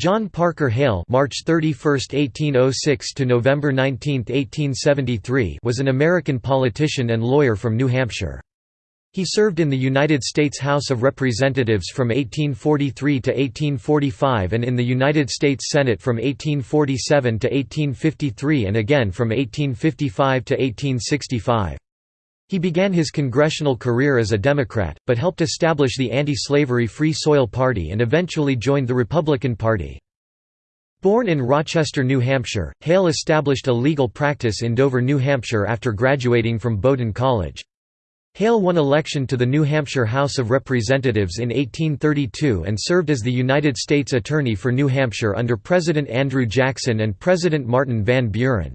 John Parker Hale (March 31, 1806 to November 19, 1873) was an American politician and lawyer from New Hampshire. He served in the United States House of Representatives from 1843 to 1845 and in the United States Senate from 1847 to 1853 and again from 1855 to 1865. He began his congressional career as a Democrat, but helped establish the anti-slavery Free Soil Party and eventually joined the Republican Party. Born in Rochester, New Hampshire, Hale established a legal practice in Dover, New Hampshire after graduating from Bowdoin College. Hale won election to the New Hampshire House of Representatives in 1832 and served as the United States Attorney for New Hampshire under President Andrew Jackson and President Martin Van Buren.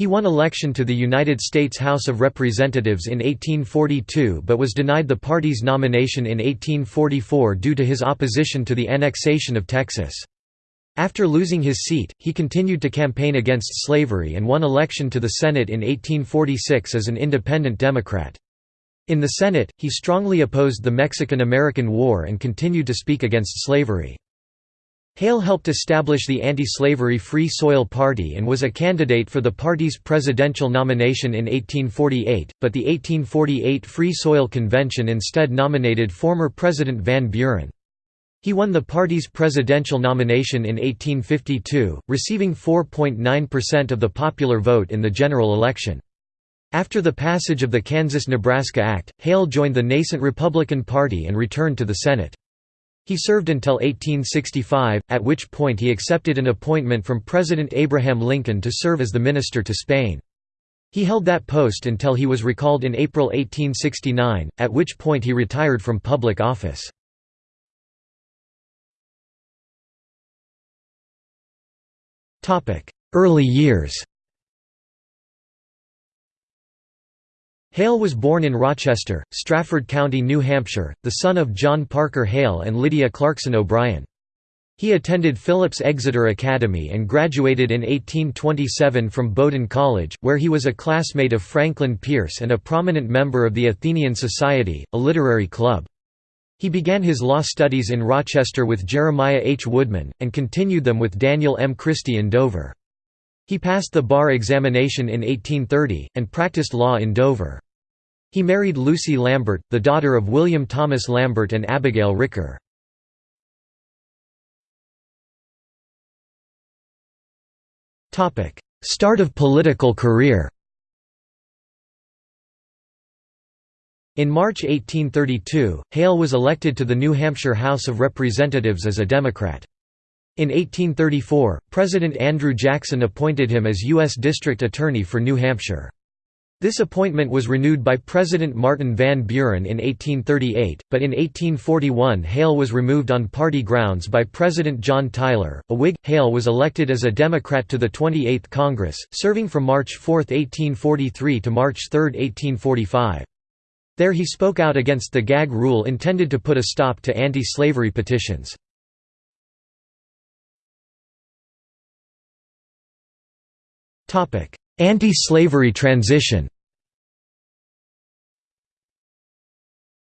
He won election to the United States House of Representatives in 1842 but was denied the party's nomination in 1844 due to his opposition to the annexation of Texas. After losing his seat, he continued to campaign against slavery and won election to the Senate in 1846 as an independent Democrat. In the Senate, he strongly opposed the Mexican–American War and continued to speak against slavery. Hale helped establish the anti-slavery Free Soil Party and was a candidate for the party's presidential nomination in 1848, but the 1848 Free Soil Convention instead nominated former President Van Buren. He won the party's presidential nomination in 1852, receiving 4.9% of the popular vote in the general election. After the passage of the Kansas–Nebraska Act, Hale joined the nascent Republican Party and returned to the Senate. He served until 1865, at which point he accepted an appointment from President Abraham Lincoln to serve as the minister to Spain. He held that post until he was recalled in April 1869, at which point he retired from public office. Early years Hale was born in Rochester, Strafford County, New Hampshire, the son of John Parker Hale and Lydia Clarkson O'Brien. He attended Phillips Exeter Academy and graduated in 1827 from Bowdoin College, where he was a classmate of Franklin Pierce and a prominent member of the Athenian Society, a literary club. He began his law studies in Rochester with Jeremiah H. Woodman, and continued them with Daniel M. Christie in Dover. He passed the bar examination in 1830, and practiced law in Dover. He married Lucy Lambert, the daughter of William Thomas Lambert and Abigail Ricker. Start of political career In March 1832, Hale was elected to the New Hampshire House of Representatives as a Democrat. In 1834, President Andrew Jackson appointed him as U.S. District Attorney for New Hampshire. This appointment was renewed by President Martin Van Buren in 1838, but in 1841 Hale was removed on party grounds by President John Tyler, a Whig. Hale was elected as a Democrat to the 28th Congress, serving from March 4, 1843 to March 3, 1845. There he spoke out against the gag rule intended to put a stop to anti-slavery petitions. Anti-slavery transition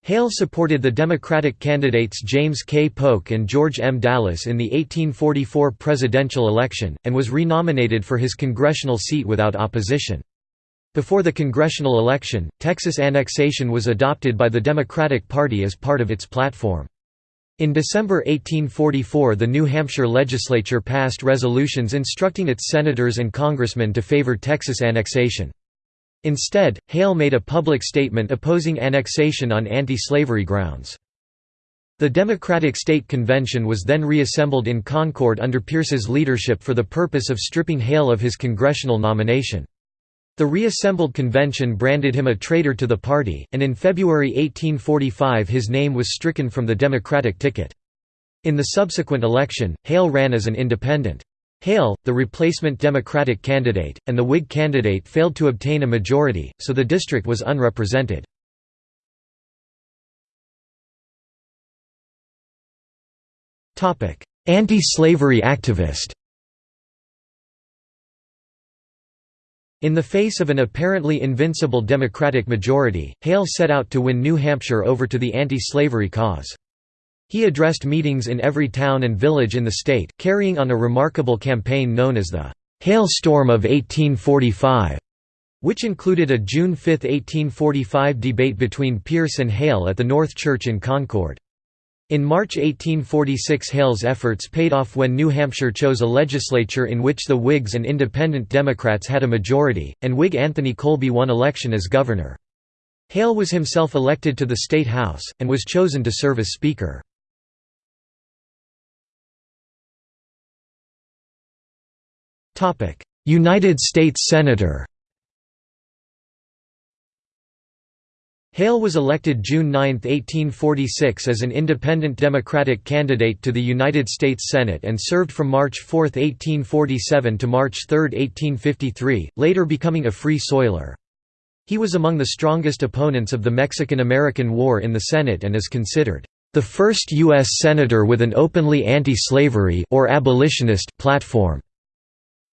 Hale supported the Democratic candidates James K. Polk and George M. Dallas in the 1844 presidential election, and was renominated for his congressional seat without opposition. Before the congressional election, Texas annexation was adopted by the Democratic Party as part of its platform. In December 1844 the New Hampshire legislature passed resolutions instructing its senators and congressmen to favor Texas annexation. Instead, Hale made a public statement opposing annexation on anti-slavery grounds. The Democratic State Convention was then reassembled in Concord under Pierce's leadership for the purpose of stripping Hale of his congressional nomination. The reassembled convention branded him a traitor to the party, and in February 1845 his name was stricken from the Democratic ticket. In the subsequent election, Hale ran as an independent. Hale, the replacement Democratic candidate, and the Whig candidate failed to obtain a majority, so the district was unrepresented. Anti-slavery activist In the face of an apparently invincible Democratic majority, Hale set out to win New Hampshire over to the anti-slavery cause. He addressed meetings in every town and village in the state, carrying on a remarkable campaign known as the Hale Storm of 1845, which included a June 5, 1845 debate between Pierce and Hale at the North Church in Concord. In March 1846 Hale's efforts paid off when New Hampshire chose a legislature in which the Whigs and Independent Democrats had a majority, and Whig Anthony Colby won election as governor. Hale was himself elected to the State House, and was chosen to serve as Speaker. United States Senator Hale was elected June 9, 1846 as an independent Democratic candidate to the United States Senate and served from March 4, 1847 to March 3, 1853, later becoming a Free Soiler. He was among the strongest opponents of the Mexican–American War in the Senate and is considered the first U.S. senator with an openly anti-slavery or abolitionist platform.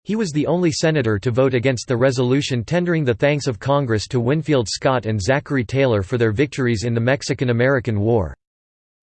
He was the only senator to vote against the resolution tendering the thanks of Congress to Winfield Scott and Zachary Taylor for their victories in the Mexican–American War.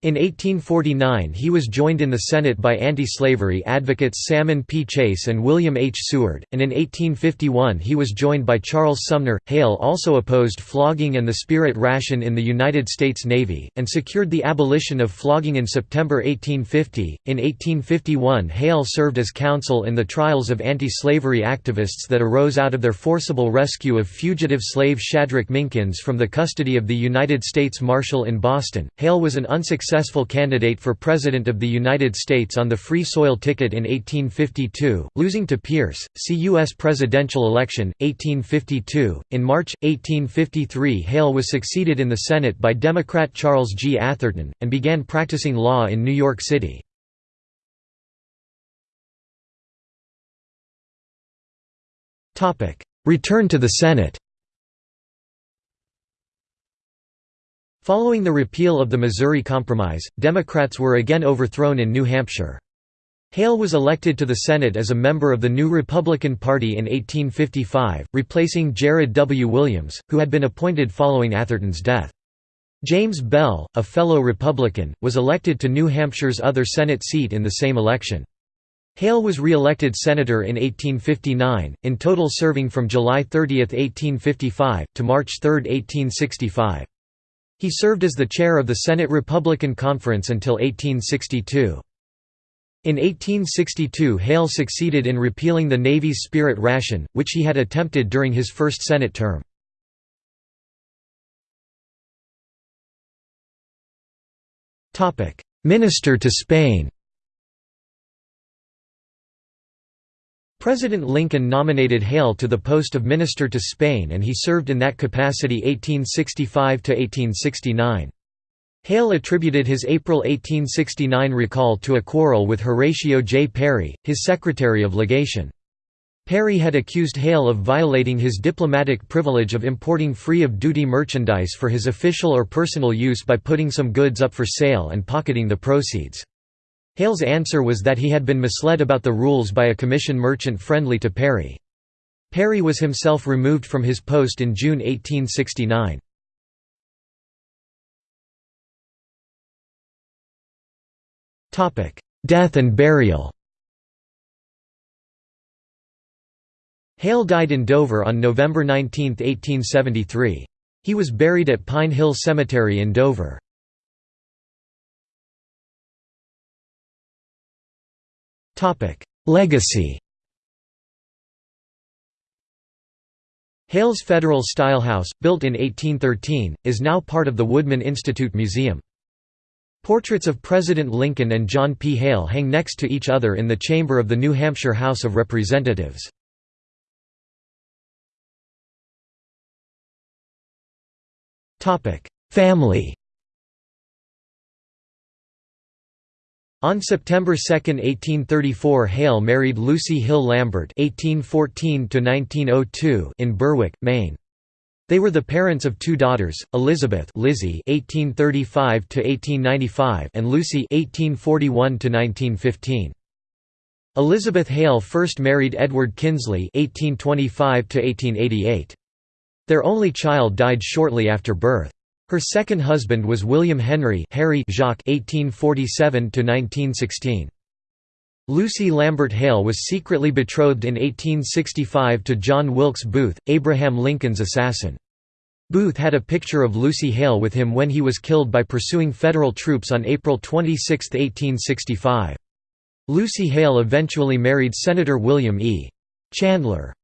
In 1849 he was joined in the Senate by anti-slavery advocates Salmon P. Chase and William H. Seward, and in 1851 he was joined by Charles Sumner. Hale also opposed flogging and the spirit ration in the United States Navy, and secured the abolition of flogging in September 1850. In 1851 Hale served as counsel in the trials of anti-slavery activists that arose out of their forcible rescue of fugitive slave Shadrach Minkins from the custody of the United States Marshal in Boston. Hale was an unsuccessful successful candidate for President of the United States on the Free Soil ticket in 1852, losing to Pierce. See U.S. presidential election, 1852. In March, 1853, Hale was succeeded in the Senate by Democrat Charles G. Atherton, and began practicing law in New York City. Return to the Senate Following the repeal of the Missouri Compromise, Democrats were again overthrown in New Hampshire. Hale was elected to the Senate as a member of the new Republican Party in 1855, replacing Jared W. Williams, who had been appointed following Atherton's death. James Bell, a fellow Republican, was elected to New Hampshire's other Senate seat in the same election. Hale was re-elected senator in 1859, in total serving from July 30, 1855, to March 3, 1865. He served as the chair of the Senate Republican Conference until 1862. In 1862 Hale succeeded in repealing the Navy's spirit ration, which he had attempted during his first Senate term. Minister to Spain President Lincoln nominated Hale to the post of Minister to Spain and he served in that capacity 1865–1869. Hale attributed his April 1869 recall to a quarrel with Horatio J. Perry, his Secretary of Legation. Perry had accused Hale of violating his diplomatic privilege of importing free-of-duty merchandise for his official or personal use by putting some goods up for sale and pocketing the proceeds. Hale's answer was that he had been misled about the rules by a commission merchant friendly to Perry. Perry was himself removed from his post in June 1869. Death and burial Hale died in Dover on November 19, 1873. He was buried at Pine Hill Cemetery in Dover. Legacy Hale's Federal Style House, built in 1813, is now part of the Woodman Institute Museum. Portraits of President Lincoln and John P. Hale hang next to each other in the chamber of the New Hampshire House of Representatives. Family On September 2, 1834 Hale married Lucy Hill Lambert (1814–1902) in Berwick, Maine. They were the parents of two daughters, Elizabeth Lizzie (1835–1895) and Lucy (1841–1915). Elizabeth Hale first married Edward Kinsley (1825–1888). Their only child died shortly after birth. Her second husband was William Henry Harry Jacques (1847–1916). Lucy Lambert Hale was secretly betrothed in 1865 to John Wilkes Booth, Abraham Lincoln's assassin. Booth had a picture of Lucy Hale with him when he was killed by pursuing Federal troops on April 26, 1865. Lucy Hale eventually married Senator William E. Chandler.